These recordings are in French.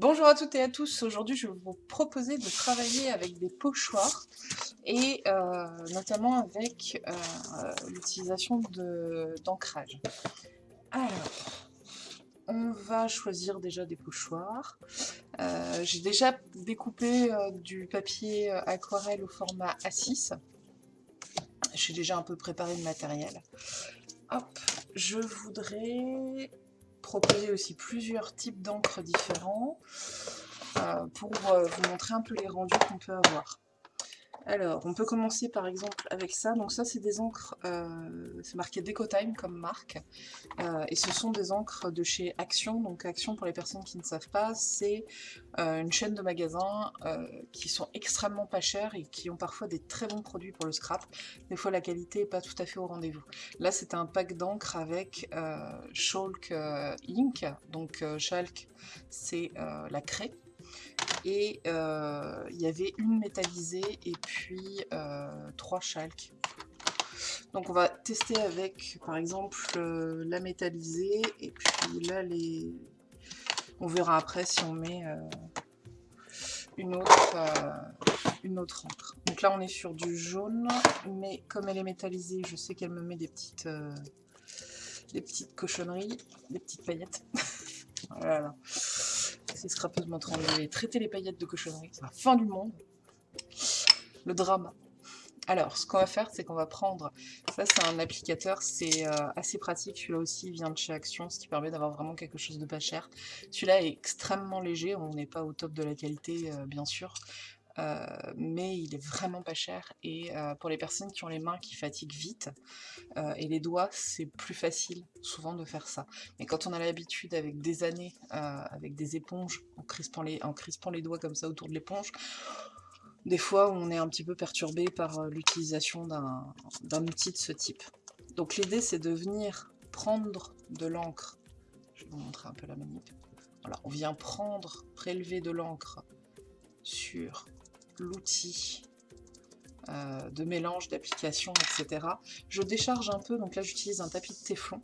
Bonjour à toutes et à tous, aujourd'hui je vais vous proposer de travailler avec des pochoirs et euh, notamment avec euh, l'utilisation d'ancrage. Alors, on va choisir déjà des pochoirs. Euh, j'ai déjà découpé du papier aquarelle au format A6. J'ai déjà un peu préparé le matériel. Hop, je voudrais proposer aussi plusieurs types d'encre différents euh, pour euh, vous montrer un peu les rendus qu'on peut avoir. Alors, on peut commencer par exemple avec ça. Donc ça, c'est des encres, euh, c'est marqué Decotime comme marque. Euh, et ce sont des encres de chez Action. Donc Action, pour les personnes qui ne savent pas, c'est euh, une chaîne de magasins qui sont extrêmement pas chers et qui ont parfois des très bons produits pour le scrap. Des fois, la qualité n'est pas tout à fait au rendez-vous. Là, c'est un pack d'encre avec Chalk Ink. Donc Chalk, c'est la craie et euh, il y avait une métallisée et puis euh, trois chalques. Donc on va tester avec par exemple euh, la métallisée et puis là les... on verra après si on met une autre une autre encre. Donc là on est sur du jaune mais comme elle est métallisée je sais qu'elle me met des petites des petites cochonneries, des petites paillettes. voilà ces scrapeuses montrant traiter les paillettes de cochonnerie. C'est la fin du monde. Le drama. Alors, ce qu'on va faire, c'est qu'on va prendre... Ça, c'est un applicateur, c'est euh, assez pratique. Celui-là aussi vient de chez Action, ce qui permet d'avoir vraiment quelque chose de pas cher. Celui-là est extrêmement léger. On n'est pas au top de la qualité, euh, bien sûr. Euh, mais il est vraiment pas cher et euh, pour les personnes qui ont les mains qui fatiguent vite euh, et les doigts c'est plus facile souvent de faire ça. Mais quand on a l'habitude avec des années avec des éponges en crispant, les, en crispant les doigts comme ça autour de l'éponge des fois on est un petit peu perturbé par l'utilisation d'un outil de ce type. Donc l'idée c'est de venir prendre de l'encre. Je vais vous montrer un peu la manip. Voilà, on vient prendre, prélever de l'encre sur l'outil euh, de mélange, d'application, etc. Je décharge un peu, donc là j'utilise un tapis de téflon.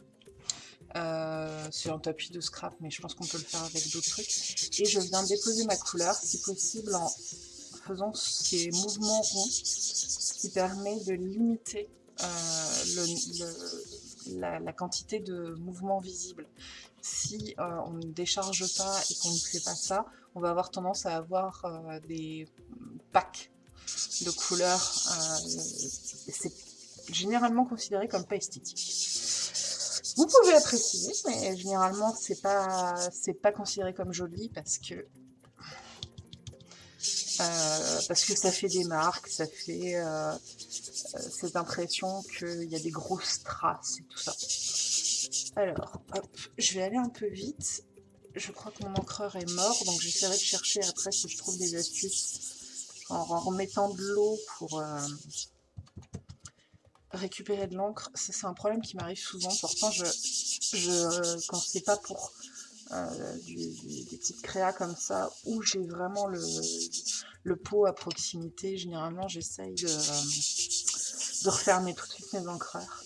Euh, c'est un tapis de scrap, mais je pense qu'on peut le faire avec d'autres trucs. Et je viens déposer ma couleur, si possible en faisant ces mouvements ronds, qui permet de limiter euh, la, quantité de mouvements visibles. Si on ne décharge pas et qu'on ne fait pas ça, on va avoir tendance à avoir des pack de couleurs. Euh, c'est généralement considéré comme pas esthétique. Vous pouvez apprécier, mais généralement c'est pas c'est pas considéré comme joli parce que euh, parce que ça fait des marques, ça fait euh, cette impression qu'il y a des grosses traces et tout ça. Alors, hop, je vais aller un peu vite. Je crois que mon encreur est mort, donc j'essaierai de chercher après si je trouve des astuces en remettant de l'eau pour euh, récupérer de l'encre. C'est un problème qui m'arrive souvent. Pourtant, je, quand c'est pas pour euh, des petites créas comme ça, où j'ai vraiment le, pot à proximité, généralement j'essaye de, refermer tout de suite mes encreurs.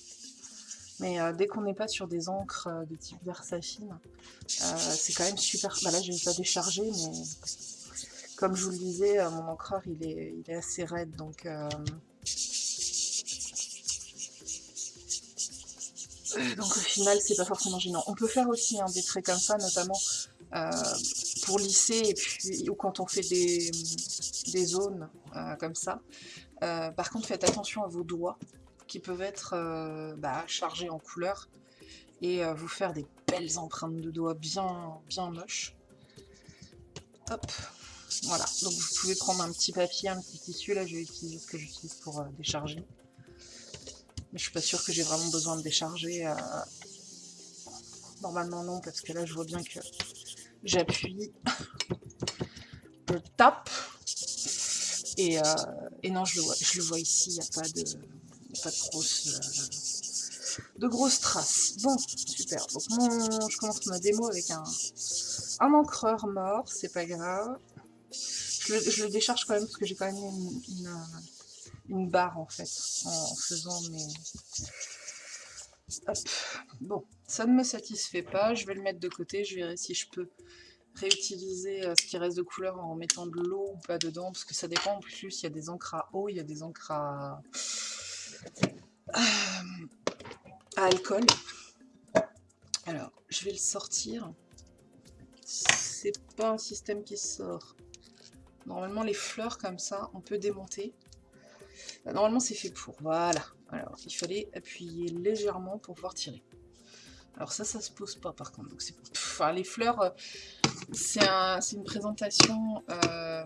Mais euh, dès qu'on n'est pas sur des encres de type Versafine, c'est quand même super... Bah là, je vais pas décharger, mais comme je vous le disais, euh, mon encreur il est, assez raide, donc euh, donc au final c'est pas forcément gênant. On peut faire aussi hein, des traits comme ça, notamment euh, pour lisser et puis ou quand on fait des, des zones comme ça. par contre faites attention à vos doigts qui peuvent être bah, chargés en couleur et vous faire des belles empreintes de doigts bien, bien moches. Hop, voilà, donc vous pouvez prendre un petit papier, un petit tissu, là je vais utiliser ce que j'utilise pour euh, décharger. Mais je suis pas sûre que j'ai vraiment besoin de décharger. Euh, normalement non, parce que là je vois bien que j'appuie, je tape, et, euh, et, non je le vois, je le vois ici, il n'y a pas de, pas de grosses, de grosses traces. Bon, super, donc je commence ma démo avec un, un encreur mort, c'est pas grave. Je le, décharge quand même parce que j'ai quand même une, barre en fait en, faisant mes... Bon, ça ne me satisfait pas, je vais le mettre de côté, je verrai si je peux réutiliser ce qui reste de couleur en mettant de l'eau ou pas dedans, parce que ça dépend. En plus, il y a des encres à eau, il y a des encres à, à alcool. Alors, je vais le sortir. C'est pas un système qui sort. Normalement, les fleurs comme ça, on peut démonter. Bah, normalement, c'est fait pour. Voilà. Alors, il fallait appuyer légèrement pour pouvoir tirer. Alors ça, ça se pose pas par contre. Donc les fleurs, euh, c'est une présentation euh,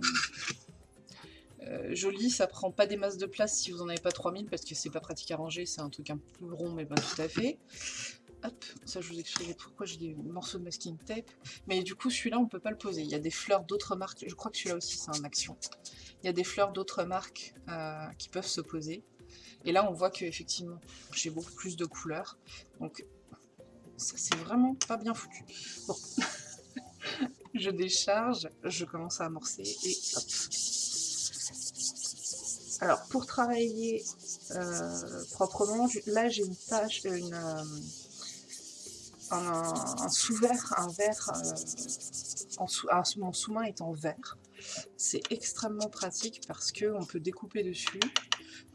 euh, jolie. Ça prend pas des masses de place si vous en avez pas 3000 parce que c'est pas pratique à ranger. C'est un truc un peu rond, mais pas tout à fait. Hop, ça je vous expliquerai pourquoi j'ai des morceaux de masking tape. Mais du coup, celui-là, on peut pas le poser. Il y a des fleurs d'autres marques. Je crois que celui-là aussi, c'est un action. Il y a des fleurs d'autres marques qui peuvent se poser. Et là, on voit que effectivement, j'ai beaucoup plus de couleurs. Donc, ça c'est vraiment pas bien foutu. Bon, je décharge, je commence à amorcer et hop. Alors pour travailler euh, proprement, là j'ai une tâche, une, euh, un, sous-verre, un verre, euh, en sous, mon sous-main est en verre. C'est extrêmement pratique parce qu'on peut découper dessus,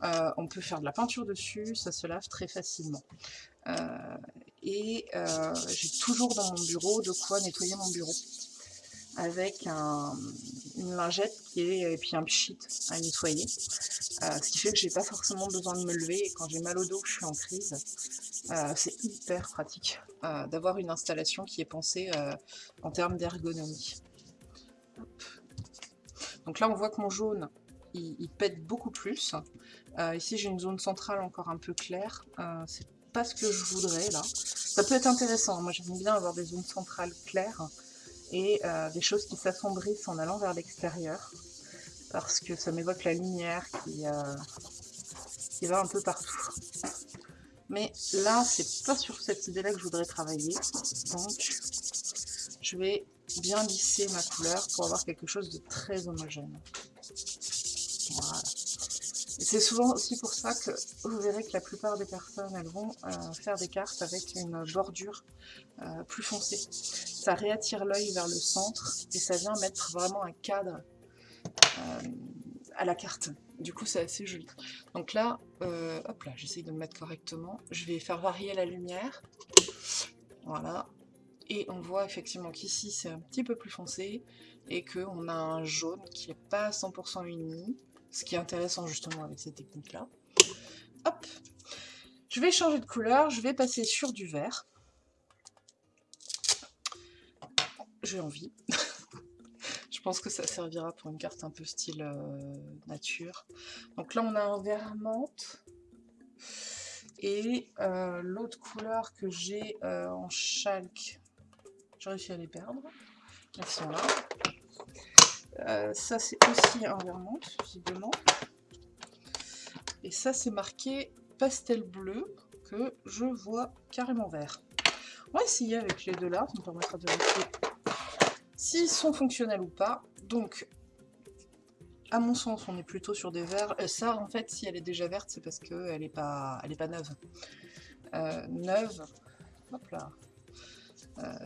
on peut faire de la peinture dessus, ça se lave très facilement et euh, j'ai toujours dans mon bureau de quoi nettoyer mon bureau avec une lingette qui est, et puis un pchit à nettoyer. Euh, ce qui fait que j'ai pas forcément besoin de me lever et quand j'ai mal au dos, je suis en crise, euh, c'est hyper pratique d'avoir une installation qui est pensée en termes d'ergonomie. Donc là, on voit que mon jaune, il, pète beaucoup plus. ici, j'ai une zone centrale encore un peu claire. c'est pas ce que je voudrais là. Ça peut être intéressant, moi j'aime bien avoir des zones centrales claires et euh, des choses qui s'assombrissent en allant vers l'extérieur parce que ça m'évoque la lumière qui, euh, qui va un peu partout. Mais là, c'est pas sur cette idée-là que je voudrais travailler, donc je vais bien lisser ma couleur pour avoir quelque chose de très homogène. Voilà. C'est souvent aussi pour ça que vous verrez que la plupart des personnes, elles vont euh, faire des cartes avec une bordure euh, plus foncée. Ça réattire l'œil vers le centre et ça vient mettre vraiment un cadre euh, à la carte. Du coup, c'est assez joli. Donc là, hop là, j'essaye de me mettre correctement. Je vais faire varier la lumière. Voilà. Et on voit effectivement qu'ici, c'est un petit peu plus foncé et qu'on a un jaune qui n'est pas 100% uni ce qui est intéressant justement avec cette technique-là. Hop Je vais changer de couleur, je vais passer sur du vert. J'ai envie. je pense que ça servira pour une carte un peu style euh, nature. Donc là, on a un vert menthe. Et euh, l'autre couleur que j'ai euh, en chalk, j'ai réussi à les perdre. Elles sont là. Euh, ça, c'est aussi un vermont, visiblement. Et ça, c'est marqué pastel bleu, que je vois carrément vert. On va essayer avec les deux là, ça me permettra de vérifier s'ils sont fonctionnels ou pas. Donc, à mon sens, on est plutôt sur des verts. Euh, ça, en fait, si elle est déjà verte, c'est parce qu'elle n'est pas, elle pas neuve. Euh, neuve, hop là,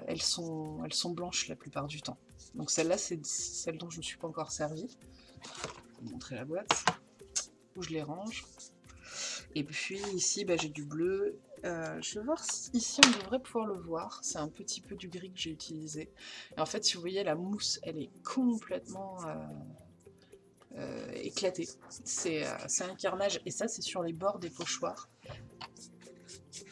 elles sont blanches la plupart du temps. Donc celle-là, c'est celle dont je ne suis pas encore servie. Je vais montrer la boîte, où je les range. Et puis ici, bah, j'ai du bleu. Euh, je vais voir si ici on devrait pouvoir le voir. C'est un petit peu du gris que j'ai utilisé. Et en fait, si vous voyez, la mousse, elle est complètement euh, euh, éclatée. C'est un carnage. Et ça, c'est sur les bords des pochoirs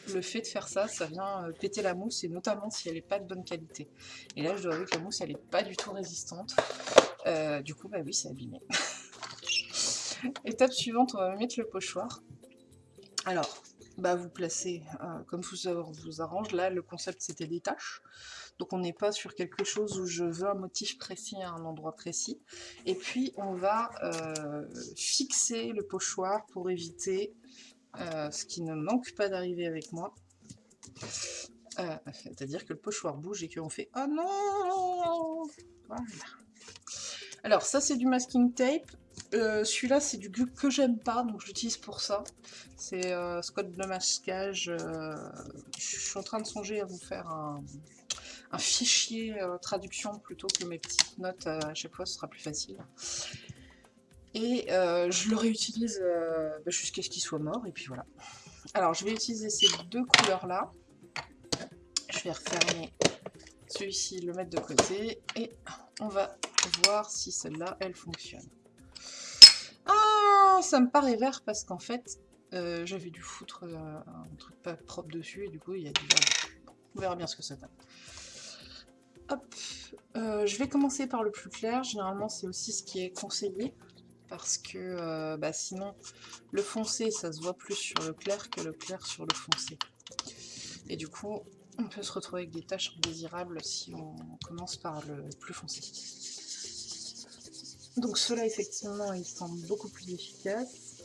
le fait de faire ça, ça vient euh, péter la mousse, et notamment si elle n'est pas de bonne qualité. Et là, je dois avouer que la mousse, elle n'est pas du tout résistante. Euh, du coup, bah oui, c'est abîmé. Étape suivante, on va mettre le pochoir. Alors, bah vous placez euh, comme vous, vous arrange. Là, le concept, c'était des tâches. Donc on n'est pas sur quelque chose où je veux un motif précis à un endroit précis. Et puis on va fixer le pochoir pour éviter euh, ce qui ne manque pas d'arriver avec moi. Euh, c'est-à-dire que le pochoir bouge et qu'on fait « Oh non !» Alors, ça, c'est du masking tape. Euh, celui-là, c'est du glu que j'aime pas, donc j'utilise pour ça. C'est Scott de masquage. je suis en train de songer à vous faire un fichier traduction plutôt que mes petites notes à chaque fois, ce sera plus facile. Et je le réutilise bah, jusqu'à ce qu'il soit mort, et puis voilà. Alors, je vais utiliser ces deux couleurs-là. Je vais refermer celui-ci, le mettre de côté, et on va voir si celle-là, elle fonctionne. Ah, ça me paraît vert parce qu'en fait, euh, j'avais dû foutre euh, un truc pas propre dessus, et du coup, il y a du vert. on verra bien ce que ça donne. Hop, euh, je vais commencer par le plus clair. Généralement, c'est aussi ce qui est conseillé parce que bah, sinon le foncé ça se voit plus sur le clair que le clair sur le foncé. Et du coup, on peut se retrouver avec des tâches indésirables si on commence par le plus foncé. Donc cela effectivement il semble beaucoup plus efficace.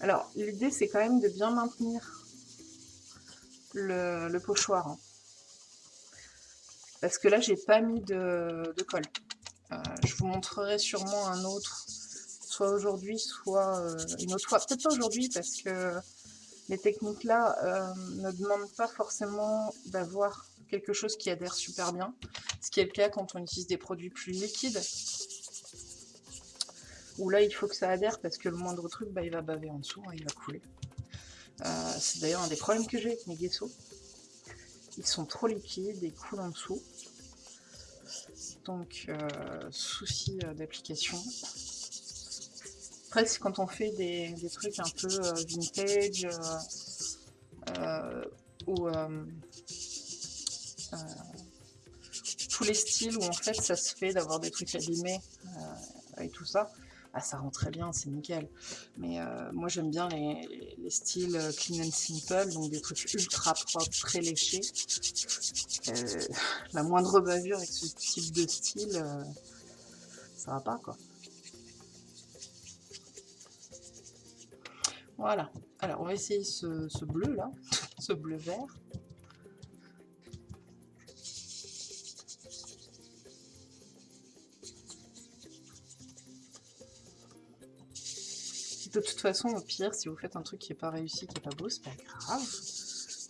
Alors l'idée c'est quand même de bien maintenir le, pochoir. Hein. Parce que là j'ai pas mis de, colle. Euh, je vous montrerai sûrement un autre, soit aujourd'hui, soit euh, une autre fois. Peut-être pas aujourd'hui parce que les techniques là euh, ne demandent pas forcément d'avoir quelque chose qui adhère super bien, ce qui est le cas quand on utilise des produits plus liquides, où là il faut que ça adhère parce que le moindre truc bah, il va baver en dessous, hein, il va couler. C'est d'ailleurs un des problèmes que j'ai avec mes guessos. Ils sont trop liquides et coulent en dessous. Donc, euh, souci euh, d'application. Après, c'est quand on fait des, trucs un peu vintage ou euh, tous les styles où en fait ça se fait d'avoir des trucs abîmés euh, et tout ça, ah, ça rend très bien, c'est nickel. Mais euh, moi j'aime bien les, styles clean and simple, donc des trucs ultra propres, très léchés. la moindre bavure avec ce type de style, ça va pas quoi. Voilà. Alors on va essayer ce bleu là, ce bleu vert. De toute façon, au pire, si vous faites un truc qui n'est pas réussi, qui n'est pas beau, c'est pas grave.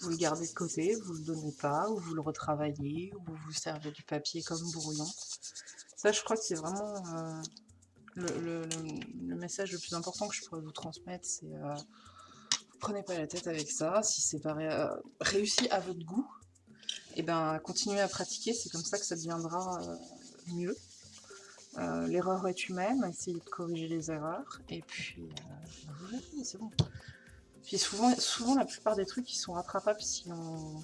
Vous le gardez de côté, vous le donnez pas, ou vous le retravaillez, ou vous servez du papier comme brouillon. Ça, je crois que c'est vraiment euh, le, message le plus important que je pourrais vous transmettre, c'est euh, prenez pas la tête avec ça. Si c'est pas euh, réussi à votre goût, et eh ben continuez à pratiquer, c'est comme ça que ça deviendra mieux. Euh, l'erreur est humaine, essayez de corriger les erreurs, et puis euh, c'est bon. Puis souvent, souvent, la plupart des trucs, sont rattrapables si on,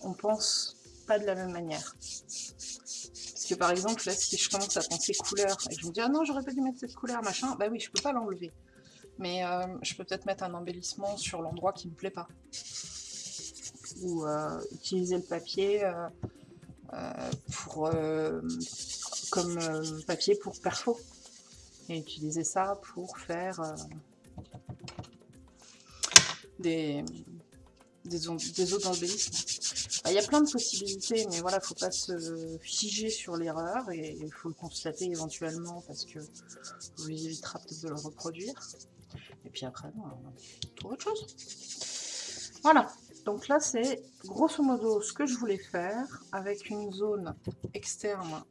on pense pas de la même manière. Parce que par exemple, là, si je commence à penser couleur, et je me dis « Ah non, j'aurais pas dû mettre cette couleur, machin », bah oui, je peux pas l'enlever. Mais euh, je peux peut-être mettre un embellissement sur l'endroit qui me plaît pas. Ou utiliser le papier pour comme euh, papier pour perfo. Et utiliser ça pour faire euh, des, des, autres embellissements. Il y a plein de possibilités, mais voilà, faut pas se figer sur l'erreur et il faut le constater éventuellement parce que vous évitera peut-être de le reproduire. Et puis après, on trouve autre chose. Voilà, donc là c'est grosso modo ce que je voulais faire avec une zone externe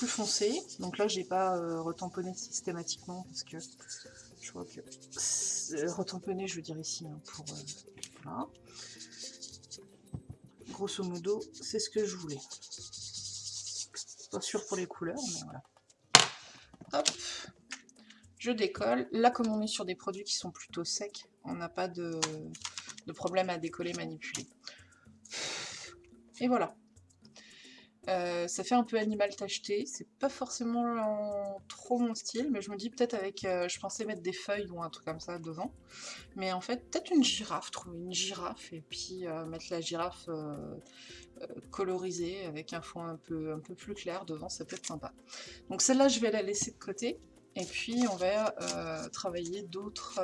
plus foncée. Donc là j'ai pas euh, retamponné systématiquement parce que je vois que retamponner je veux dire ici hein, pour euh, voilà. Grosso modo c'est ce que je voulais. Pas sûr pour les couleurs mais voilà. Hop, je décolle. Là comme on est sur des produits qui sont plutôt secs, on n'a pas de problème à décoller, manipuler. Et voilà. Euh, ça fait un peu animal tacheté, c'est pas forcément trop mon style, mais je me dis peut-être avec, euh, je pensais mettre des feuilles ou un truc comme ça devant, mais en fait peut-être une girafe, trouver une girafe et puis euh, mettre la girafe colorisée avec un fond un peu, plus clair devant, ça peut être sympa. Donc celle-là je vais la laisser de côté, et puis on va travailler d'autres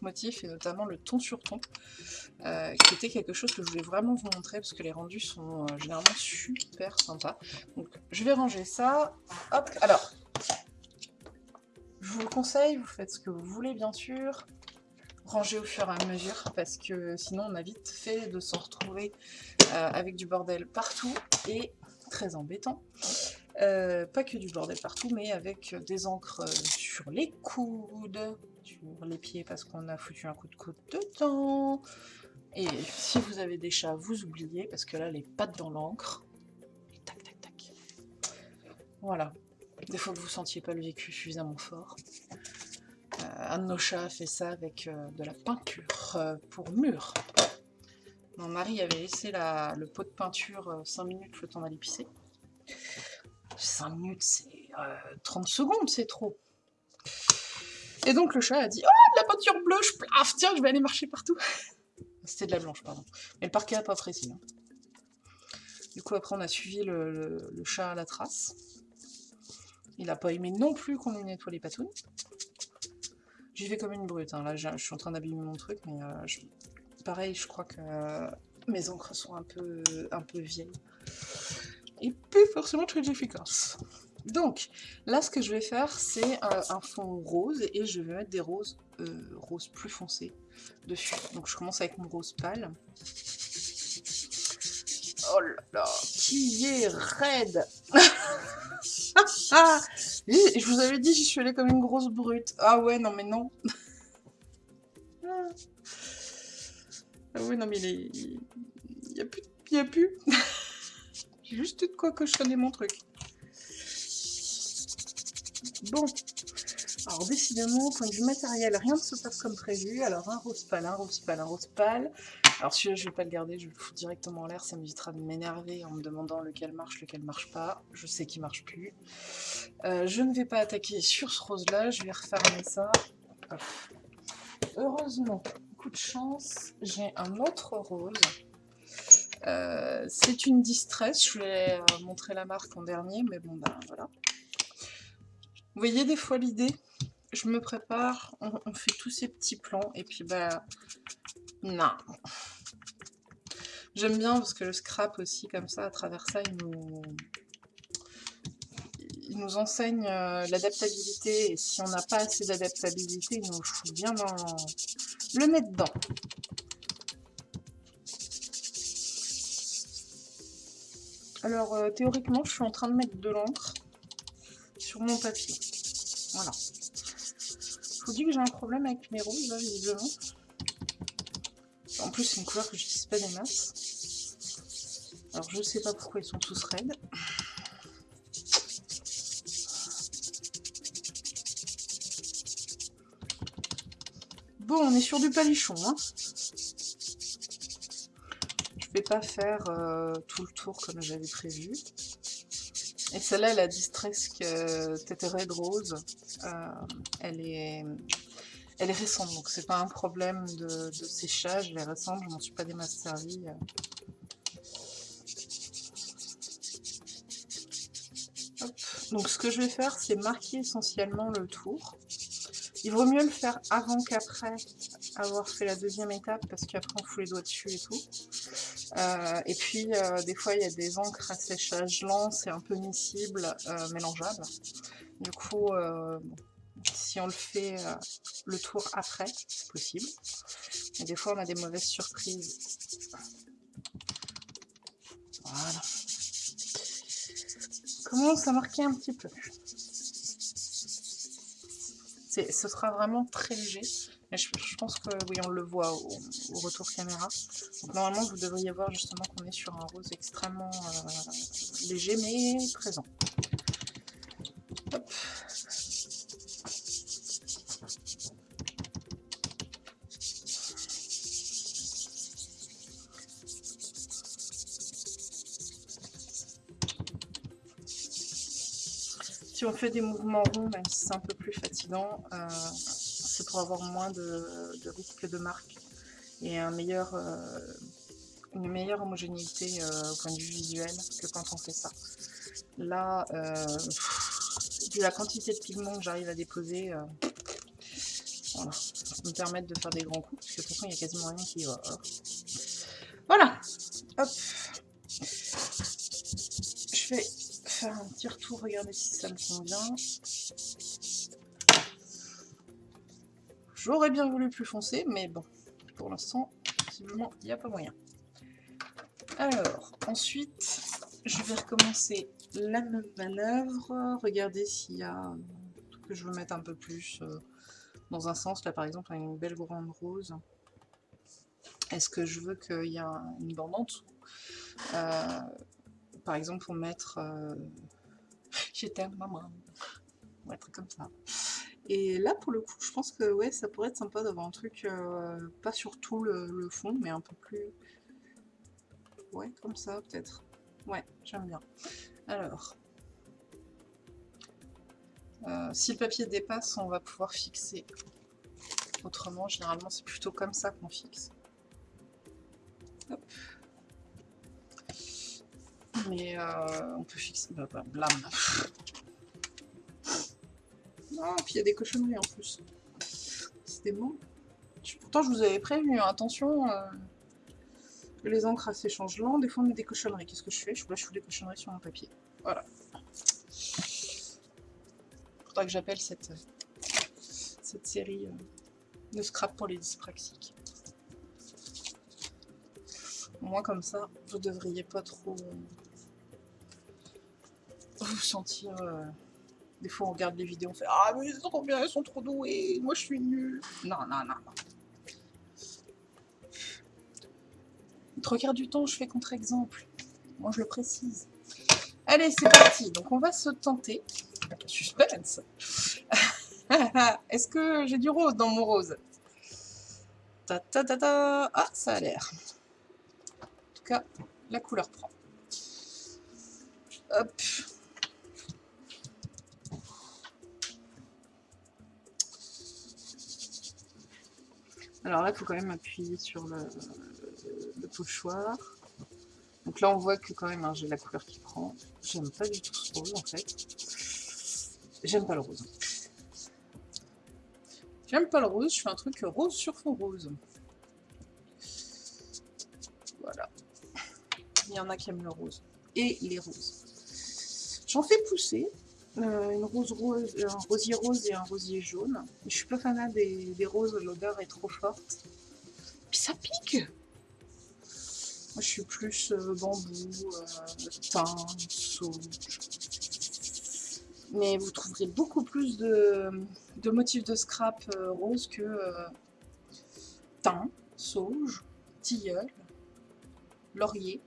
motifs, et notamment le ton sur ton, euh, qui était quelque chose que je voulais vraiment vous montrer, parce que les rendus sont généralement super sympas. Donc je vais ranger ça. Hop, alors, je vous le conseille, vous faites ce que vous voulez bien sûr. ranger au fur et à mesure parce que sinon on a vite fait de se retrouver avec du bordel partout et très embêtant. pas que du bordel partout, mais avec des encres sur les coudes, sur les pieds parce qu'on a foutu un coup de coude dedans. Et si vous avez des chats, vous oubliez parce que là, les pattes dans l'encre. Tac, tac, tac. Voilà. Des fois que vous sentiez pas le vécu suffisamment fort. Euh, un de nos chats a fait ça avec euh, de la peinture euh, pour mur. Mon mari avait laissé la, le pot de peinture 5 minutes le temps d'aller pisser. 5 minutes, c'est 30 secondes, c'est trop. Et donc le chat a dit « Oh, de la peinture bleue, je plaf, tiens, je vais aller marcher partout !» C'était de la blanche, pardon. Mais le parquet n'a pas précis. Hein. Du coup, après, on a suivi le, chat à la trace. Il n'a pas aimé non plus qu'on lui nettoie les patounes. J'y vais comme une brute. Hein. Là, je suis en train d'abîmer mon truc, mais euh, pareil, je crois que mes encres sont un peu, un peu vieilles. Et plus forcément très efficaces. Donc, là, ce que je vais faire, c'est euh, un fond rose, et je vais mettre des roses, euh, roses plus foncées dessus. Donc, je commence avec mon rose pâle. Oh là là, qui est raide Je vous avais dit, j'y suis allée comme une grosse brute. Ah ouais, non mais non. ah ouais, non mais il n'y a plus... Il a plus. J'ai juste de quoi cochonner mon truc. Bon, alors décidément, point de vue matériel, rien ne se passe comme prévu. Alors un rose pâle, un rose pâle, un rose pâle. Alors celui-là, je vais pas le garder, je vais le foutre directement en l'air. Ça m'évitera de m'énerver en me demandant lequel marche, lequel marche pas. Je sais qu'il marche plus. Euh, je ne vais pas attaquer sur ce rose-là, je vais refermer ça. Heureusement, coup de chance, j'ai un autre rose. Euh, c'est une distress, je vais euh, montrer la marque en dernier, mais bon, ben voilà. Vous voyez des fois l'idée? Je me prépare, on, fait tous ces petits plans, et puis bah... Non. J'aime bien parce que le scrap aussi, comme ça, à travers ça, il nous, il nous enseigne euh, l'adaptabilité. Et si on n'a pas assez d'adaptabilité, il nous fout bien dans le nez dedans. Alors, euh, théoriquement, je suis en train de mettre de l'encre sur mon papier. Voilà. Vous dis que j'ai un problème avec mes roses, là, visiblement. En plus, c'est une couleur que je n'utilise pas des masses. Alors, je sais pas pourquoi ils sont tous raides. Bon, on est sur du palichon, hein. Je vais pas faire euh, tout le tour comme j'avais prévu. Et celle-là, la Distress que Red Rose, euh, elle, est, elle est récente, donc c'est pas un problème de, séchage, elle est récente, je m'en suis pas des. Donc ce que je vais faire, c'est marquer essentiellement le tour. Il vaut mieux le faire avant qu'après avoir fait la deuxième étape, parce qu'après on fout les doigts dessus et tout. Euh, et puis, euh, des fois, il y a des encres à séchage lent, c'est un peu miscible, euh, mélangeable. Du coup, si on le fait le tour après, c'est possible. Et des fois, on a des mauvaises surprises. Voilà. Commence à marquer un petit peu? Ce sera vraiment très léger je, pense que oui, on le voit au, retour caméra. Normalement, vous devriez voir justement qu'on est sur un rose extrêmement euh, léger mais présent. Si on fait des mouvements ronds, c'est un peu plus fatigant, euh, pour avoir moins de, risques de marque et euh, une meilleure homogénéité euh, au point de vue visuel que quand on fait ça. Là, euh, vu la quantité de pigments que j'arrive à déposer, voilà, me permettre de faire des grands coups, parce que de toute façon, il n'y a quasiment rien qui va. Voilà, hop. Je vais faire un petit retour, regarder si ça me convient. J'aurais bien voulu plus foncé, mais bon, pour l'instant, visiblement, il n'y a pas moyen. Alors, ensuite, je vais recommencer la même manœuvre. Regardez s'il y a que je veux mettre un peu plus euh, dans un sens. Là, par exemple, une belle grande rose. Est-ce que je veux qu'il y ait une bande en dessous? Euh, Par exemple, pour mettre... Euh, J'étais maman. On va être comme ça. Et là, pour le coup, je pense que ouais, ça pourrait être sympa d'avoir un truc, euh, pas sur tout le, fond, mais un peu plus... Ouais, comme ça, peut-être. Ouais, j'aime bien. Alors, euh, si le papier dépasse, on va pouvoir fixer. Autrement, généralement, c'est plutôt comme ça qu'on fixe. Hop. Mais euh, on peut fixer... Bah, bah, blam ah, puis il y a des cochonneries en plus. C'était bon. Pourtant, je vous avais prévenu, hein. attention, euh, les encres assez changent lent, des fois on met des cochonneries. Qu'est-ce que je fais? Je je fous des cochonneries sur mon papier. Voilà. Faudra que j'appelle cette, cette série euh, de scrap pour les dyspraxiques. Au moins comme ça, vous devriez pas trop vous sentir... Euh, des fois, on regarde les vidéos, on fait « Ah, mais ils sont trop bien, ils sont trop doués, moi je suis nul. » Non, non, non, non. Trois quarts du temps, je fais contre-exemple. Moi, je le précise. Allez, c'est parti. Donc, on va se tenter. Suspense. Est-ce que j'ai du rose dans mon rose? Ta, ta, ta. Ah, ça a l'air. En tout cas, la couleur prend. Hop. Alors là, il faut quand même appuyer sur le, pochoir. Donc là, on voit que quand même, hein, j'ai la couleur qui prend. J'aime pas du tout ce rose, en fait. J'aime pas le rose. J'aime pas le rose, je fais un truc rose sur fond rose. Voilà. Il y en a qui aiment le rose. Et les roses. J'en fais pousser. Euh, une rose rose, un rosier rose et un rosier jaune. Je suis pas fanat des, roses, l'odeur est trop forte. Puis ça pique Moi je suis plus euh, bambou, euh, thym, sauge. Mais vous trouverez beaucoup plus de, motifs de scrap rose que thym, sauge, tilleul, laurier.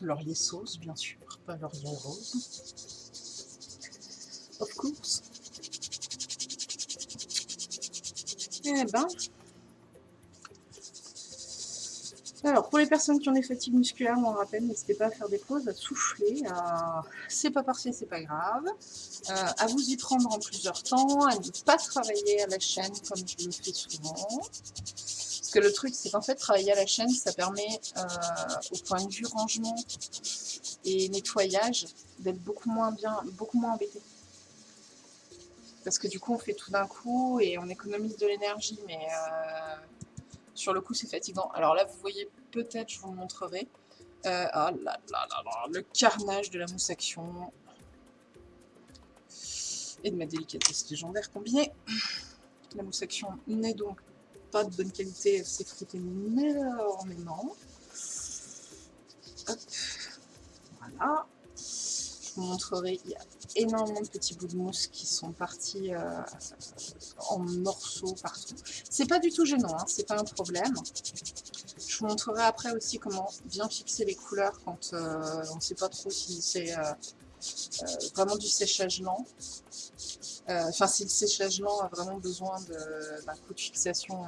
Laurier sauce, bien sûr pas laurier rose. Of course. Eh ben. Alors, pour les personnes qui ont des fatigues musculaires, on rappelle, n'hésitez pas à faire des pauses, à souffler, c'est pas parfait, c'est pas grave, euh, à vous y prendre en plusieurs temps, à ne pas travailler à la chaîne comme je le fais souvent. Parce que le truc, c'est qu'en fait, travailler à la chaîne, ça permet, euh, au point de vue rangement, et nettoyage d'être beaucoup moins bien, beaucoup moins embêté. Parce que du coup, on fait tout d'un coup et on économise de l'énergie, mais euh, sur le coup, c'est fatigant. Alors là, vous voyez peut-être, je vous le montrerai. Euh, ah là là là là, le carnage de la mousse action. Et de ma délicatesse légendaire combinée. La mousse action n'est donc pas de bonne qualité, elle s'effrite énormément. Hop. Voilà. Je vous montrerai, il y a énormément de petits bouts de mousse qui sont partis euh, en morceaux partout. C'est pas du tout gênant, hein, c'est pas un problème. Je vous montrerai après aussi comment bien fixer les couleurs quand euh, on ne sait pas trop si c'est euh, vraiment du séchage lent. Enfin, si le séchage lent a vraiment besoin d'un coup de fixation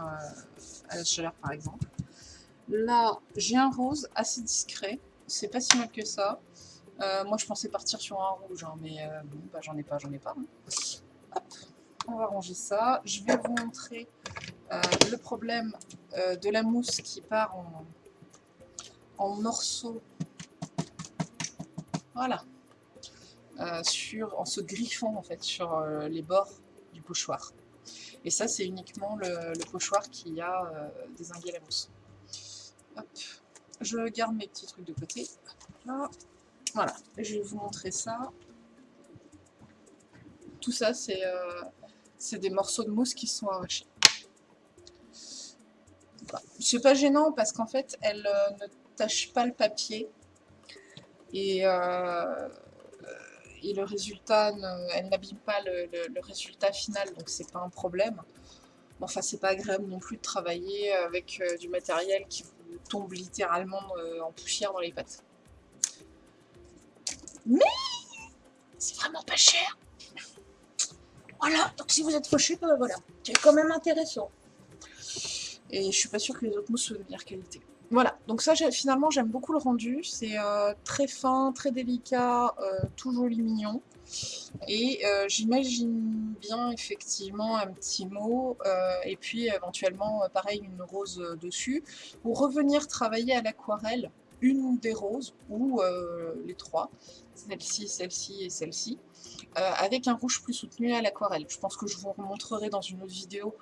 à la chaleur, par exemple. Là, j'ai un rose assez discret c'est pas si mal que ça. Euh, moi, je pensais partir sur un rouge, hein, mais euh, bon, bah, j'en ai pas, j'en ai pas. Hop, on va ranger ça. Je vais vous montrer euh, le problème de la mousse qui part en, en morceaux. Voilà. sur, en se griffant, en fait, sur les bords du pochoir. Et ça, c'est uniquement le, pochoir qui a désingué la mousse. Hop. Je garde mes petits trucs de côté. Voilà, je vais vous montrer ça. Tout ça, c'est euh, des morceaux de mousse qui sont arrachés. C'est pas gênant parce qu'en fait, elle euh, ne tâche pas le papier. Et, euh, le résultat, elle n'abîme pas le, résultat final, donc c'est pas un problème. enfin, c'est pas agréable non plus de travailler avec du matériel qui tombe littéralement en poussière dans les pattes. Mais c'est vraiment pas cher. Voilà, donc si vous êtes fauché, ben voilà, c'est quand même intéressant. Et je suis pas sûre que les autres mousses soient de meilleure qualité. Voilà, donc ça finalement j'aime beaucoup le rendu, c'est euh, très fin, très délicat, euh, tout joli mignon. Et euh, j'imagine bien effectivement un petit mot, et puis éventuellement pareil une rose dessus, pour revenir travailler à l'aquarelle une des roses, ou les trois, celle-ci, celle-ci et celle-ci, avec un rouge plus soutenu à l'aquarelle. Je pense que je vous remontrerai dans une autre vidéo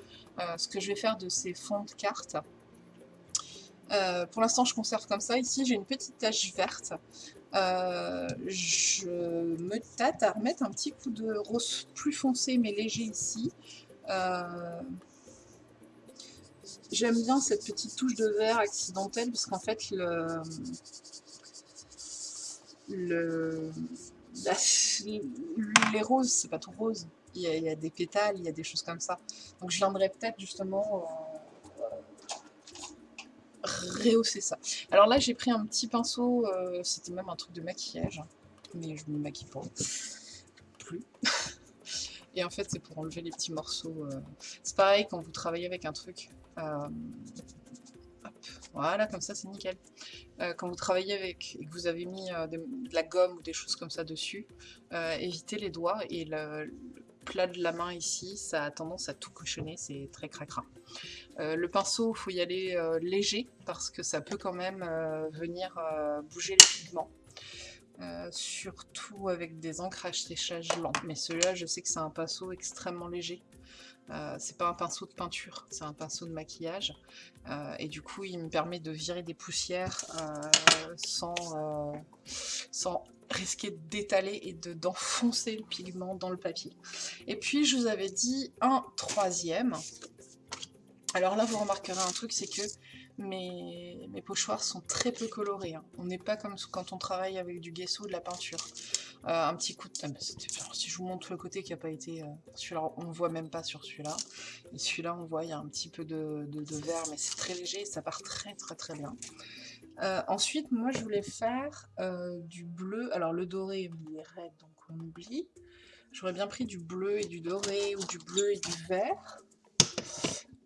ce que je vais faire de ces fonds de cartes. Euh, pour l'instant, je conserve comme ça. Ici, j'ai une petite tache verte. Euh, je me tâte à remettre un petit coup de rose plus foncé mais léger ici. Euh, j'aime bien cette petite touche de vert accidentelle parce qu'en fait, le, le les roses, c'est pas tout rose. Il y, a, des pétales, il y a des choses comme ça. Donc je viendrai peut-être justement rehausser ça. Alors là, j'ai pris un petit pinceau, euh, c'était même un truc de maquillage, mais je me maquille pas plus. Et en fait, c'est pour enlever les petits morceaux. Euh. C'est pareil quand vous travaillez avec un truc. Euh, voilà, comme ça, c'est nickel. quand vous travaillez avec et que vous avez mis de la gomme ou des choses comme ça dessus, évitez les doigts et le, plat de la main ici, ça a tendance à tout cochonner, c'est très cracra. Euh, le pinceau, il faut y aller euh, léger parce que ça peut quand même euh, venir bouger les pigments. Surtout avec des ancrages séchage lents. Mais celui-là, je sais que c'est un pinceau extrêmement léger. c'est pas un pinceau de peinture, c'est un pinceau de maquillage. et du coup, il me permet de virer des poussières sans, sans risquer d'étaler et d'enfoncer le pigment dans le papier. Et puis, je vous avais dit un troisième. Alors là, vous remarquerez un truc, c'est que mes, pochoirs sont très peu colorés. Hein. On n'est pas comme quand on travaille avec du gesso ou de la peinture. Euh, un petit coup de... si je vous montre le côté qui n'a pas été... Euh, celui-là, on ne voit même pas sur celui-là. Et celui-là, on voit, il y a un petit peu de, vert, mais c'est très léger et ça part très très très bien. Euh, ensuite, moi, je voulais faire du bleu. Alors, le doré, est raide, donc on oublie. J'aurais bien pris du bleu et du doré, ou du bleu et du vert.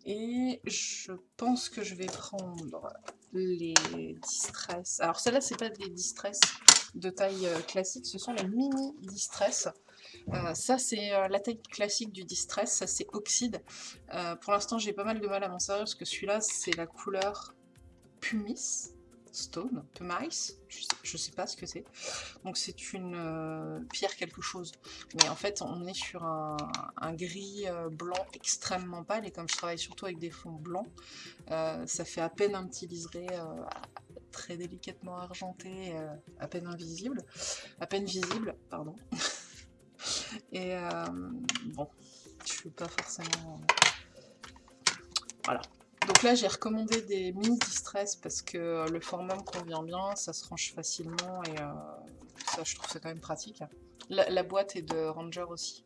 Et je pense que je vais prendre les distress. Alors celles-là, c'est pas des distress de taille euh, classique, ce sont les mini distress. Euh, ça, c'est euh, la taille classique du distress, ça c'est oxyde. pour l'instant, j'ai pas mal de mal à m'en servir parce que celui-là, c'est la couleur pumice. Stone, Pumice, je sais, sais pas ce que c'est. Donc c'est une euh, pierre quelque chose. Mais en fait, on est sur un, gris euh, blanc extrêmement pâle. Et comme je travaille surtout avec des fonds blancs, euh, ça fait à peine un petit liseré très délicatement argenté, à peine invisible. À peine visible, pardon. et bon, je suis pas forcément... Voilà, donc là, j'ai recommandé des mini distress parce que le format me convient bien, ça se range facilement et euh, ça, je trouve c'est quand même pratique. La, boîte est de Ranger aussi.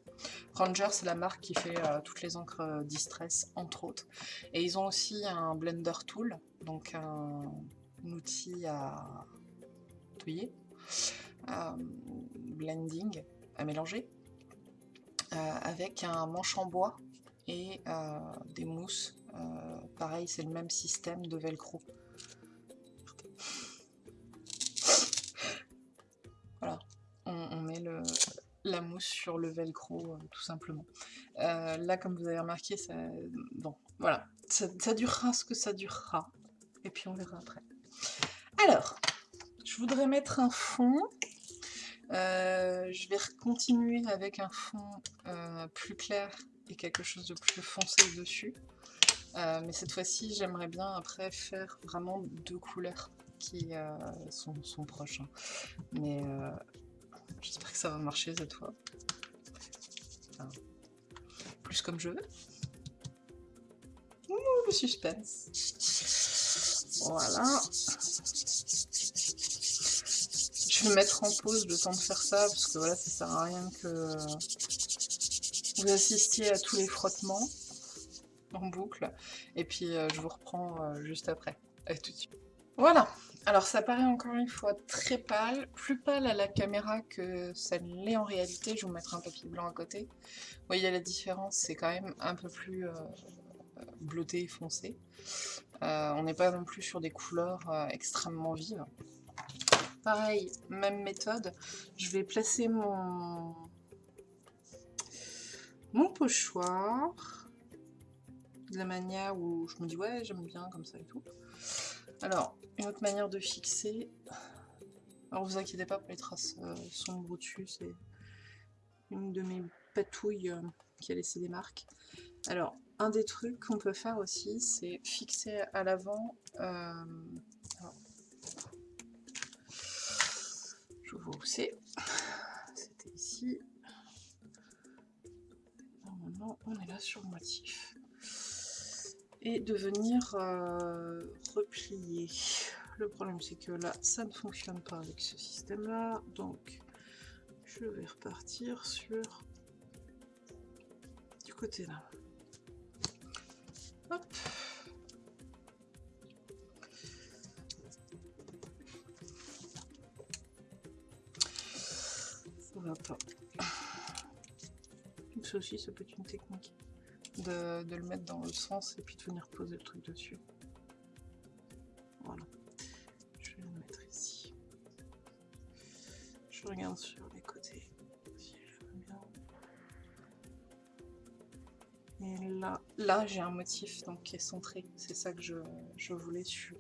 Ranger, c'est la marque qui fait euh, toutes les encres euh, distress, entre autres. Et ils ont aussi un blender tool, donc un, outil à touiller, blending, à mélanger, avec un manche en bois et des mousses euh, pareil, c'est le même système de velcro. Voilà, on, met la mousse sur le velcro, euh, tout simplement. Euh, là, comme vous avez remarqué, ça, bon, voilà, ça, durera ce que ça durera. Et puis on verra après. Alors, je voudrais mettre un fond. je vais continuer avec un fond plus clair et quelque chose de plus foncé dessus. Euh, mais cette fois-ci, j'aimerais bien après faire vraiment deux couleurs qui euh, sont, proches. Hein. Mais euh, j'espère que ça va marcher cette fois. plus comme je veux. Ouh, le suspense. Voilà. Je vais mettre en pause le temps de faire ça, parce que voilà, ça sert à rien que vous assistiez à tous les frottements en boucle. Et puis euh, je vous reprends euh, juste après. Tout de suite. Voilà, alors ça paraît encore une fois très pâle, plus pâle à la caméra que ça ne l'est en réalité, je vais vous mettre un papier blanc à côté. Vous voyez la différence, c'est quand même un peu plus euh, bleuté et foncé. on n'est pas non plus sur des couleurs extrêmement vives. Pareil, même méthode, je vais placer mon, mon pochoir de la manière où je me dis ouais j'aime bien comme ça et tout. Alors, une autre manière de fixer, alors vous inquiétez pas pour les traces euh, sombres dessus, c'est une de mes patouilles euh, qui a laissé des marques. Alors, un des trucs qu'on peut faire aussi, c'est fixer à l'avant, euh, je vois où c'est, c'était ici, normalement on est là sur le motif et de venir euh, replier. Le problème c'est que là ça ne fonctionne pas avec ce système là, donc je vais repartir sur du côté là. Hop. Ça va pas. Ça aussi ça peut être une technique de, le mettre dans le sens et puis de venir poser le truc dessus. Voilà. Je vais le mettre ici. Je regarde sur les côtés si je bien. Et là, là j'ai un motif donc qui est centré. C'est ça que je, voulais sur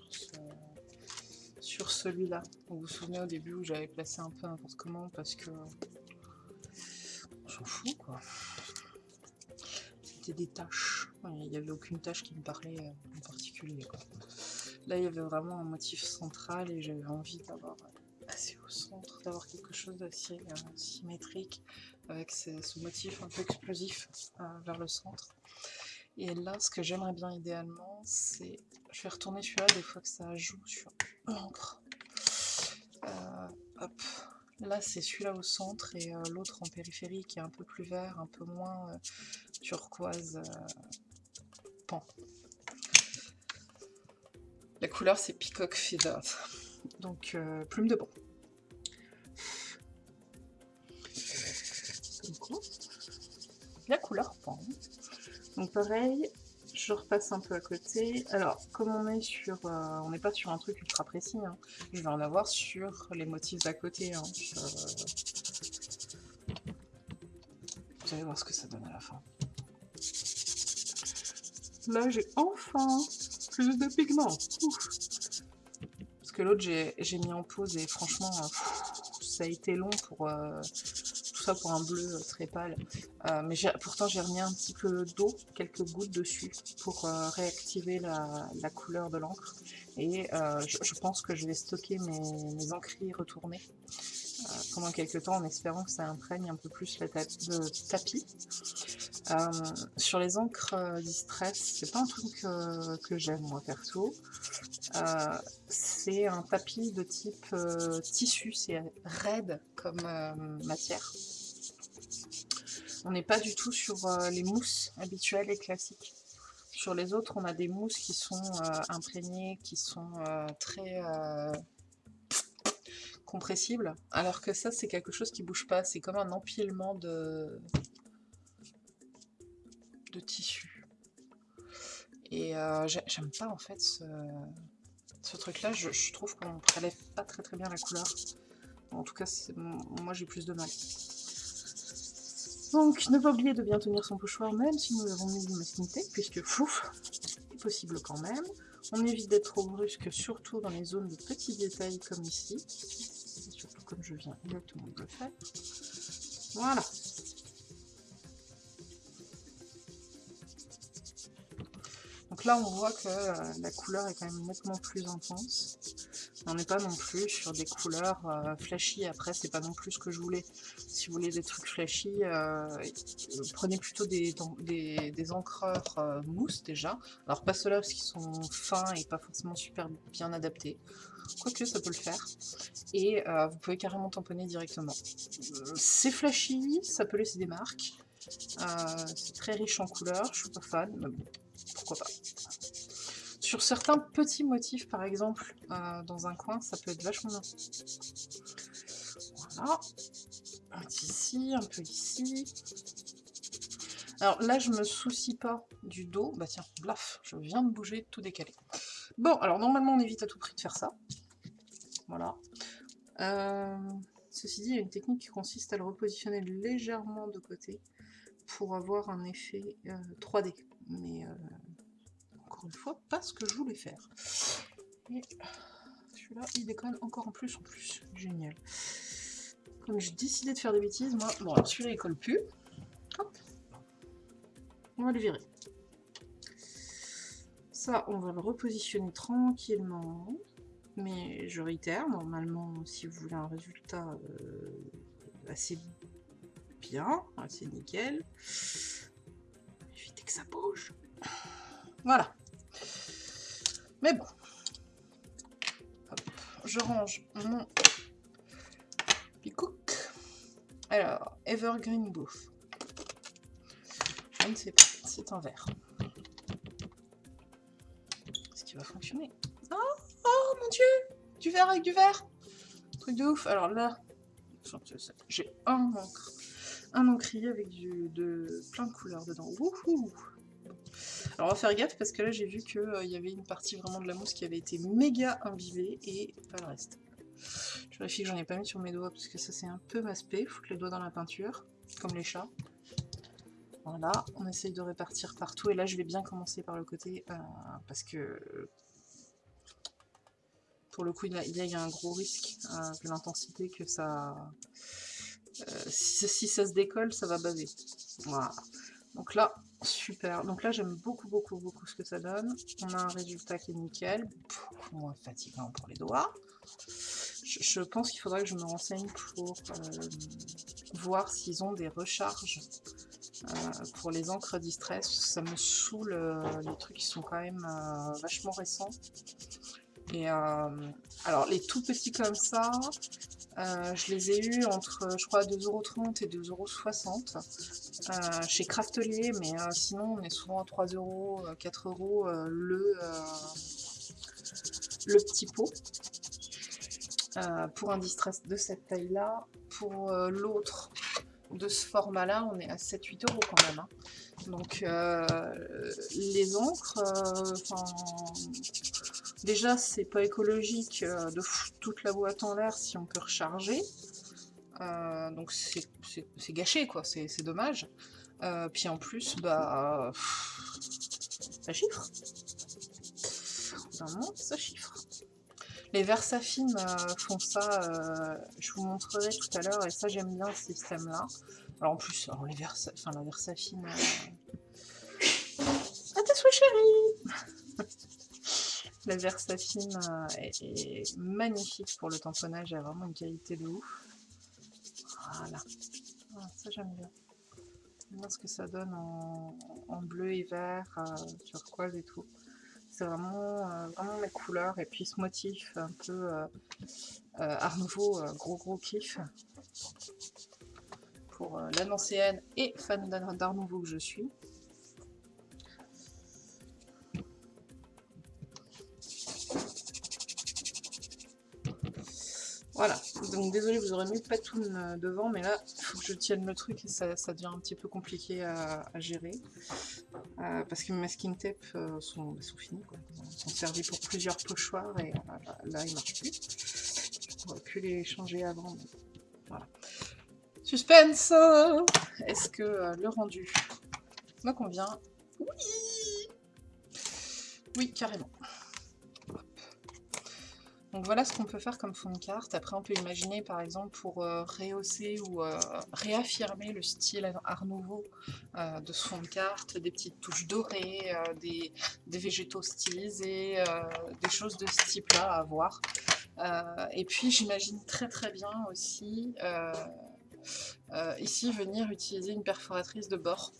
sur celui-là. Vous vous souvenez au début où j'avais placé un peu n'importe comment parce que on s'en fout quoi des tâches. Il n'y avait aucune tâche qui me parlait euh, en particulier. Là, il y avait vraiment un motif central et j'avais envie d'avoir assez au centre, d'avoir quelque chose d'assez euh, symétrique avec ce, motif un peu explosif euh, vers le centre. Et là, ce que j'aimerais bien idéalement, c'est... Je vais retourner celui-là des fois que ça joue sur l'encre. hop, Là, c'est celui-là au centre et euh, l'autre en périphérie qui est un peu plus vert, un peu moins euh, turquoise euh, pan. La couleur, c'est Peacock Feather, donc plume de banc. La couleur pan. Donc pareil, je repasse un peu à côté. Alors, comme on est sur... Euh, on n'est pas sur un truc ultra précis, hein. je vais en avoir sur les motifs d'à côté. Hein. Vous allez voir ce que ça donne à la fin. Là, j'ai enfin plus de pigments. Parce que l'autre, j'ai mis en pause et franchement, euh, ça a été long pour... Euh, ça pour un bleu euh, très pâle. Euh, mais pourtant j'ai remis un petit peu d'eau, quelques gouttes dessus, pour euh, réactiver la, couleur de l'encre. Et je, pense que je vais stocker mes, mes encres retournés pendant quelques temps en espérant que ça imprègne un peu plus le tapis. sur les encres distress, c'est pas un truc que j'aime moi perso. c'est un tapis de type tissu, c'est raide comme matière. On n'est pas du tout sur euh, les mousses habituelles et classiques. Sur les autres, on a des mousses qui sont euh, imprégnées, qui sont euh, très compressibles, alors que ça, c'est quelque chose qui bouge pas. C'est comme un empilement de, de tissu. Et j'aime pas, en fait, ce, truc-là. Je, trouve qu'on ne prélève pas très très bien la couleur. En tout cas, moi, j'ai plus de mal. Donc, ne pas oublier de bien tenir son pochoir, même si nous avons mis l'humanité, puisque fouf, c'est possible quand même. On évite d'être trop brusque, surtout dans les zones de petits détails comme ici. surtout comme je viens exactement de le faire. Voilà. Donc Donc là, on voit que euh, la couleur est quand même nettement plus intense. On n'est pas non plus sur des couleurs euh, flashy. Après, c'est pas non plus ce que je voulais. Si vous voulez des trucs flashy, prenez plutôt des, encreurs mousse déjà. Alors pas ceux-là parce qu'ils sont fins et pas forcément super bien adaptés. Quoique, ça peut le faire. Et vous pouvez carrément tamponner directement. C'est flashy, ça peut laisser des marques. c'est très riche en couleurs, je suis pas fan, mais bon, pourquoi pas. Sur certains petits motifs, par exemple, euh, dans un coin, ça peut être vachement bien. Voilà. Un peu ici, un peu ici. Alors là, je me soucie pas du dos. Bah tiens, blaf, je viens de bouger, tout décalé. Bon, alors normalement, on évite à tout prix de faire ça. Voilà. Euh, ceci dit, il y a une technique qui consiste à le repositionner légèrement de côté pour avoir un effet 3D. Euh, Mais une fois pas ce que je voulais faire. Et celui-là, il déconne encore en plus en plus. Génial. Comme j'ai décidé de faire des bêtises, moi... Bon, celui-là, il colle plus. Hop. On va le virer. Ça, on va le repositionner tranquillement. Mais je réitère, normalement, si vous voulez un résultat euh, assez bien, assez nickel, évitez que ça bouge. Voilà. Mais bon. je range mon Alors, Evergreen Booth. Je ne sais pas, c'est un verre. Est-ce qu'il va fonctionner? Oh, oh mon dieu Du verre avec du verre Truc de ouf. Alors là, j'ai un encre. Un encrier avec de plein de couleurs dedans. Wouhou alors on va faire gaffe parce que là j'ai vu qu'il euh, y avait une partie vraiment de la mousse qui avait été méga imbibée et pas le reste. Vérifie que j'en ai pas mis sur mes doigts parce que ça c'est un peu maspé, foutre les doigts dans la peinture, comme les chats. Voilà, on essaye de répartir partout et là je vais bien commencer par le côté euh, parce que pour le coup il y a, un gros risque euh, de l'intensité que ça... si, si, ça se décolle ça va baver. Voilà. Donc là, super. Donc là, j'aime beaucoup, beaucoup, beaucoup ce que ça donne. On a un résultat qui est nickel. Beaucoup fatigant pour les doigts. Je, pense qu'il faudrait que je me renseigne pour euh, voir s'ils ont des recharges euh, pour les encres distress. Ça me saoule euh, les trucs qui sont quand même vachement récents. Et alors les tout petits comme ça, je les ai eus entre, je crois, 2,30€ et 2,60€ euh, chez Craftelier, mais sinon on est souvent à 3€, 4€ le, le petit pot. Pour un distress de cette taille-là. Pour l'autre de ce format-là, on est à 7-8€ quand même. Hein. Donc les encres, Déjà, c'est pas écologique euh, de toute la boîte en l'air si on peut recharger. Euh, donc c'est gâché, quoi, c'est dommage. Euh, puis en plus, bah, ça chiffre. Vraiment, ça chiffre. Les Versafines font ça, je vous montrerai tout à l'heure, et ça j'aime bien ce système-là. Alors en plus, alors les enfin la Versafine... Ah t'es chérie la Versafine euh, est, magnifique pour le tamponnage, elle a vraiment une qualité de ouf. Voilà. Ah, ça j'aime bien. J'aime ce que ça donne en, bleu et vert, euh, turquoise et tout. Vraiment, euh, vraiment mes couleurs. Et puis ce motif un peu Art Nouveau, gros gros kiff. Pour l'annoncéenne et fan d'Art Nouveau que je suis. Donc désolé, vous aurez mis Patoun euh, devant, mais là, il faut que je tienne le truc et ça, devient un petit peu compliqué à, gérer. Euh, parce que mes masking tape euh, sont, bah, sont, finis, quoi. Ils sont servis pour plusieurs pochoirs et là, ils marchent plus. On pu les changer avant, voilà. Suspense Est-ce que le rendu me convient? Oui Oui, carrément. Donc voilà ce qu'on peut faire comme fond de carte. Après on peut imaginer par exemple pour euh, rehausser ou euh, réaffirmer le style art nouveau euh, de ce fond de carte, des petites touches dorées, des, végétaux stylisés, des choses de ce type là à voir. et puis j'imagine très très bien aussi ici venir utiliser une perforatrice de bord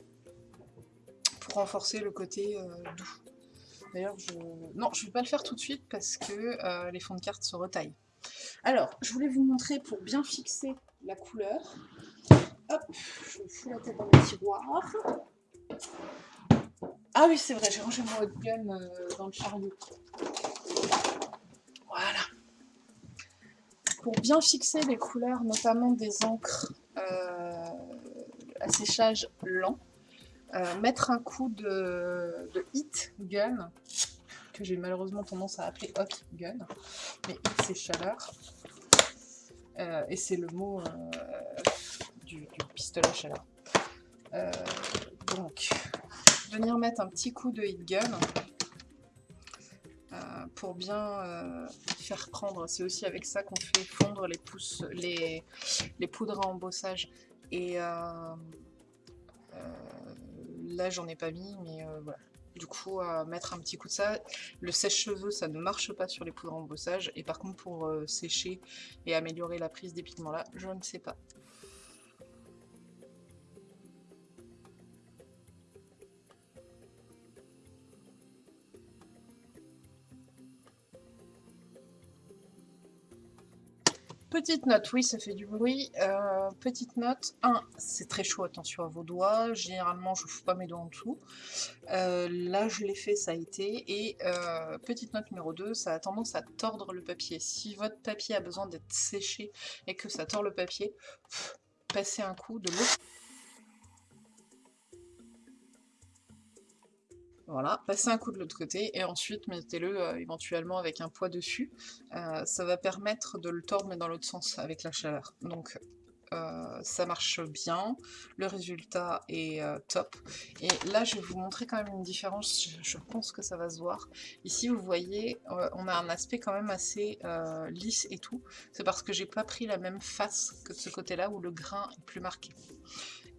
pour renforcer le côté doux. D'ailleurs, je... non, je ne vais pas le faire tout de suite parce que euh, les fonds de cartes se retaillent. Alors, je voulais vous montrer pour bien fixer la couleur. Hop, je fous la tête dans le tiroir. Ah oui, c'est vrai, j'ai rangé mon hot gun euh, dans le chariot. Voilà. Pour bien fixer les couleurs, notamment des encres euh, à séchage lent, mettre un coup de, hit gun, que j'ai malheureusement tendance à appeler hot gun, mais hit c'est chaleur, euh, et c'est le mot euh, du, pistolet chaleur. donc, venir mettre un petit coup de hit gun, pour bien faire prendre, c'est aussi avec ça qu'on fait fondre les, les poudres à embossage. Et là j'en ai pas mis, mais euh, voilà. Du coup, à mettre un petit coup de ça. Le sèche-cheveux, ça ne marche pas sur les poudres embossage. Et par contre, pour euh, sécher et améliorer la prise des pigments là, je ne sais pas. Petite note, oui, ça fait du bruit. Euh, petite note, 1, c'est très chaud, attention à vos doigts. Généralement, je ne fous pas mes doigts en dessous. Euh, là, je l'ai fait, ça a été. Et euh, petite note numéro 2, ça a tendance à tordre le papier. Si votre papier a besoin d'être séché et que ça tord le papier, passez un coup de l'eau Voilà, passez un coup de l'autre côté et ensuite mettez-le euh, éventuellement avec un poids dessus. Euh, ça va permettre de le tordre mais dans l'autre sens avec la chaleur. Donc euh, ça marche bien, le résultat est top. Et là je vais vous montrer quand même une différence, je, pense que ça va se voir. Ici vous voyez, on a un aspect quand même assez lisse et tout. C'est parce que j'ai pas pris la même face que de ce côté-là où le grain est plus marqué.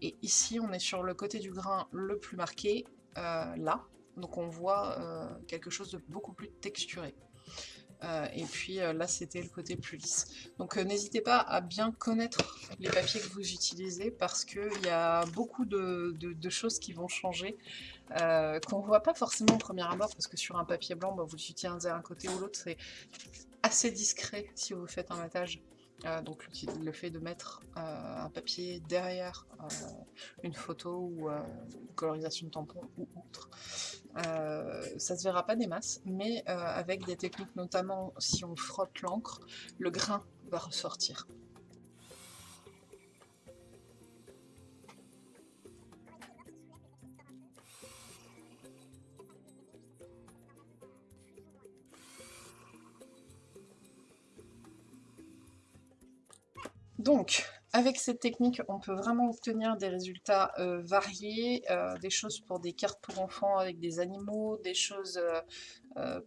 Et ici on est sur le côté du grain le plus marqué, là, donc on voit euh, quelque chose de beaucoup plus texturé. Euh, et puis euh, là c'était le côté plus lisse. Donc n'hésitez pas à bien connaître les papiers que vous utilisez parce qu'il y a beaucoup de, choses qui vont changer, qu'on ne voit pas forcément au premier abord parce que sur un papier blanc, bah, vous utilisez un côté ou l'autre, c'est assez discret si vous faites un matage. Donc le fait de mettre un papier derrière une photo ou une colorisation de tampon ou autre, ça se verra pas des masses, mais avec des techniques notamment si on frotte l'encre, le grain va ressortir. Donc, avec cette technique, on peut vraiment obtenir des résultats euh, variés, euh, des choses pour des cartes pour enfants avec des animaux, des choses euh,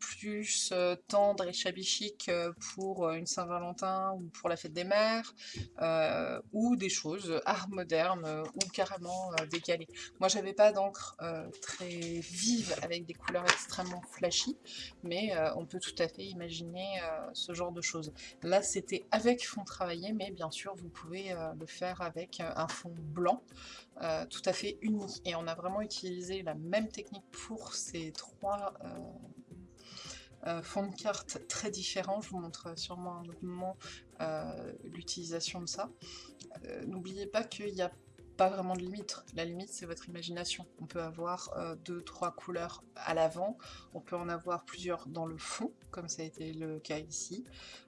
plus euh, tendre et shabby chic euh, pour une Saint-Valentin ou pour la fête des mères, ou des choses art moderne ou carrément décalées. Moi j'avais pas d'encre très vive avec des couleurs extrêmement flashy, mais on peut tout à fait imaginer ce genre de choses. Là c'était avec fond travaillé, mais bien sûr vous pouvez le faire avec un fond blanc, tout à fait uni. Et on a vraiment utilisé la même technique pour ces trois euh, fond de carte très différent, je vous montre sûrement à un autre moment euh, l'utilisation de ça. Euh, n'oubliez pas qu'il n'y a pas vraiment de limite. La limite, c'est votre imagination. On peut avoir deux, trois couleurs à l'avant, on peut en avoir plusieurs dans le fond, comme ça a été le cas ici.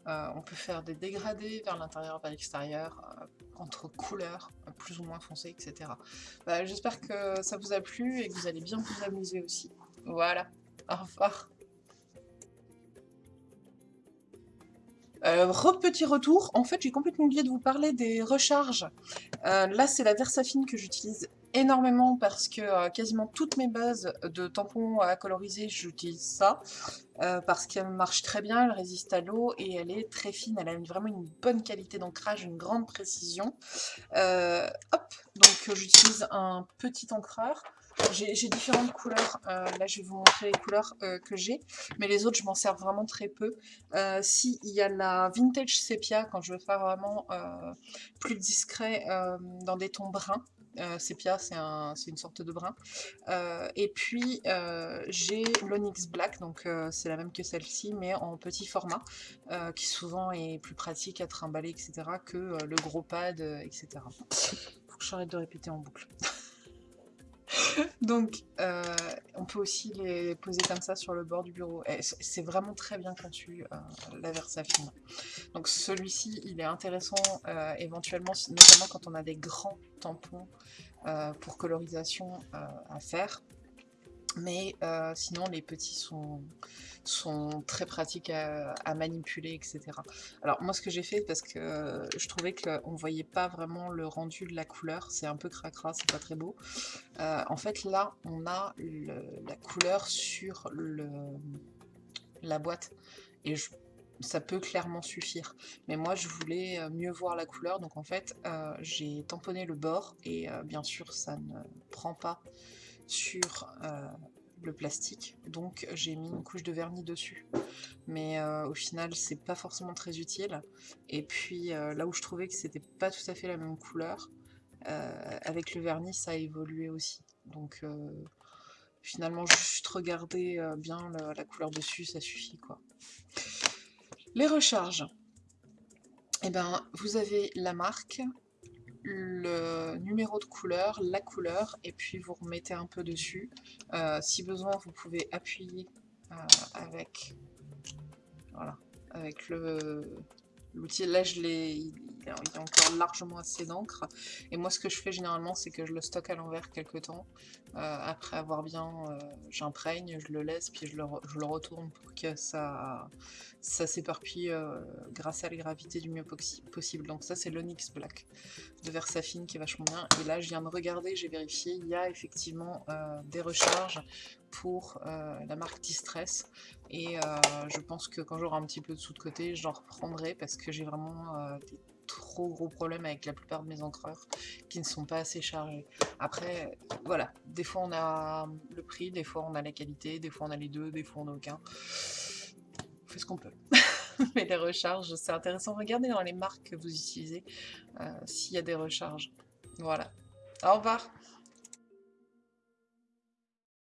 on peut faire des dégradés vers l'intérieur, vers l'extérieur, entre couleurs plus ou moins foncées, etc. Bah, j'espère que ça vous a plu et que vous allez bien vous amuser aussi. Voilà, au revoir Euh, petit retour, en fait j'ai complètement oublié de vous parler des recharges. Euh, là c'est la Versafine que j'utilise énormément parce que quasiment toutes mes bases de tampons à coloriser, j'utilise ça. parce qu'elle marche très bien, elle résiste à l'eau et elle est très fine, elle a vraiment une bonne qualité d'ancrage, une grande précision. hop, donc j'utilise un petit encreur. J'ai différentes couleurs, là je vais vous montrer les couleurs que j'ai, mais les autres je m'en sers vraiment très peu. si il y a la Vintage Sepia, quand je veux faire vraiment plus discret dans des tons bruns, euh, Sepia, c'est une sorte de brun. Euh, et puis, euh, j'ai l'Onyx Black, donc c'est la même que celle-ci, mais en petit format, qui souvent est plus pratique à trimballer, etc., que le gros pad, etc. Faut que j'arrête de répéter en boucle. Donc, euh, on peut aussi les poser comme ça sur le bord du bureau. C'est vraiment très bien conçu, euh, la. Donc celui-ci, il est intéressant euh, éventuellement, notamment quand on a des grands tampons pour colorisation à faire. Mais sinon, les petits sont, sont très pratiques à, manipuler, etc. Alors moi ce que j'ai fait, parce que je trouvais qu'on ne voyait pas vraiment le rendu de la couleur, c'est un peu cracra, c'est pas très beau. Euh, en fait là, on a la couleur sur la boîte, et ça peut clairement suffire. Mais moi, je voulais euh, mieux voir la couleur, donc en fait, euh, j'ai tamponné le bord, et bien sûr, ça ne prend pas sur le plastique, donc j'ai mis une couche de vernis dessus. Mais euh, au final, c'est pas forcément très utile. Et puis euh, là où je trouvais que c'était pas tout à fait la même couleur, euh, avec le vernis, ça a évolué aussi. Donc finalement, juste regarder bien la, couleur dessus, ça suffit quoi. Les recharges. eh ben, vous avez la marque, le numéro de couleur, la couleur, et puis vous remettez un peu dessus. Euh, si besoin, vous pouvez appuyer euh, avec, voilà, avec l'outil. Là, je l'ai, il y a encore largement assez d'encre. Et moi, ce que je fais généralement, c'est que je le stocke à l'envers quelques temps. Euh, après avoir bien, euh, j'imprègne, je le laisse, puis je le, retourne pour que ça, s'éparpille euh, grâce à la gravité du mieux possible. Donc ça, c'est l'Onyx Black de Versafine qui est vachement bien. Et là, je viens de regarder, j'ai vérifié, il y a effectivement des recharges pour la marque Distress. Et je pense que quand j'aurai un petit peu de sous de côté, j'en reprendrai parce que j'ai vraiment trop gros problème avec la plupart de mes encreurs qui ne sont pas assez chargés. Après, voilà, des fois on a le prix, des fois on a la qualité, des fois on a les deux, des fois on a aucun. On fait ce qu'on peut. Mais les recharges, c'est intéressant. Regardez dans les marques que vous utilisez euh, s'il y a des recharges. Voilà. Au revoir